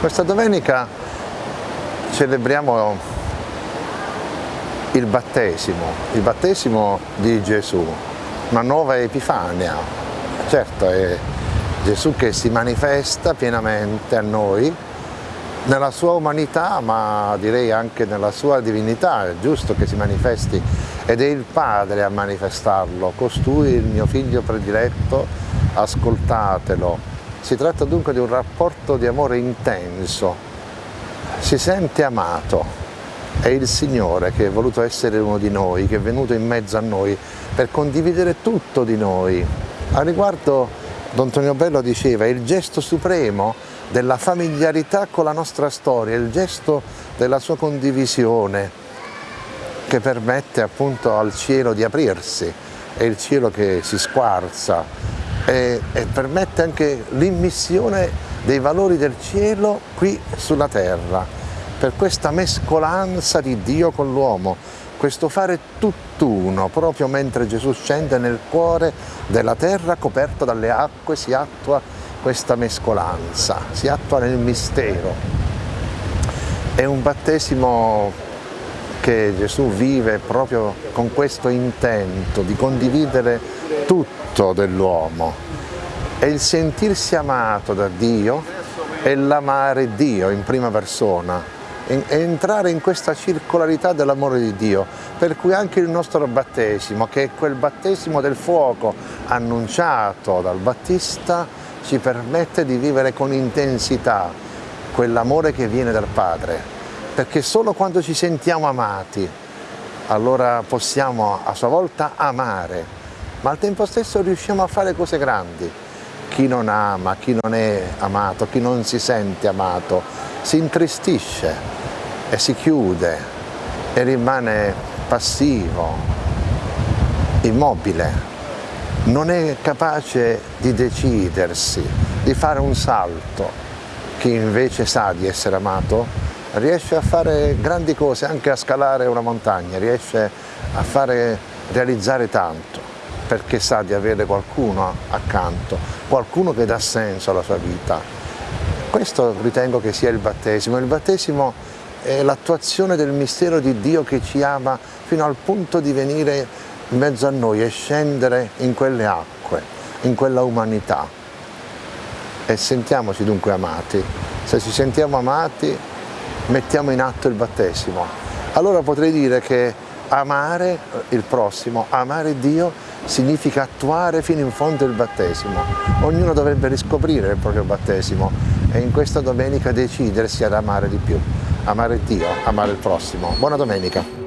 Questa domenica celebriamo il battesimo, il battesimo di Gesù, una nuova epifania. Certo, è Gesù che si manifesta pienamente a noi nella sua umanità, ma direi anche nella sua divinità, è giusto che si manifesti ed è il Padre a manifestarlo, costui il mio figlio prediletto, ascoltatelo, si tratta dunque di un rapporto di amore intenso, si sente amato, è il Signore che è voluto essere uno di noi, che è venuto in mezzo a noi per condividere tutto di noi. A riguardo Don Tonio Bello diceva, il gesto supremo della familiarità con la nostra storia, il gesto della sua condivisione che permette appunto al cielo di aprirsi, è il cielo che si squarza, e, e permette anche l'immissione dei valori del cielo qui sulla terra, per questa mescolanza di Dio con l'uomo, questo fare tutt'uno, proprio mentre Gesù scende nel cuore della terra coperto dalle acque, si attua questa mescolanza, si attua nel mistero. È un battesimo che Gesù vive proprio con questo intento di condividere tutto dell'uomo. È il sentirsi amato da Dio e l'amare Dio in prima persona, e entrare in questa circolarità dell'amore di Dio, per cui anche il nostro battesimo, che è quel battesimo del fuoco annunciato dal Battista, ci permette di vivere con intensità quell'amore che viene dal Padre, perché solo quando ci sentiamo amati allora possiamo a sua volta amare, ma al tempo stesso riusciamo a fare cose grandi. Chi non ama, chi non è amato, chi non si sente amato, si intristisce e si chiude e rimane passivo, immobile, non è capace di decidersi, di fare un salto. Chi invece sa di essere amato riesce a fare grandi cose, anche a scalare una montagna, riesce a fare realizzare tanto, perché sa di avere qualcuno accanto, qualcuno che dà senso alla sua vita. Questo ritengo che sia il battesimo. Il battesimo è l'attuazione del mistero di Dio che ci ama fino al punto di venire in mezzo a noi e scendere in quelle acque, in quella umanità. E sentiamoci dunque amati. Se ci sentiamo amati mettiamo in atto il battesimo. Allora potrei dire che amare il prossimo, amare Dio, significa attuare fino in fondo il battesimo. Ognuno dovrebbe riscoprire il proprio battesimo e in questa domenica decidersi ad amare di più, amare Dio, amare il prossimo. Buona domenica!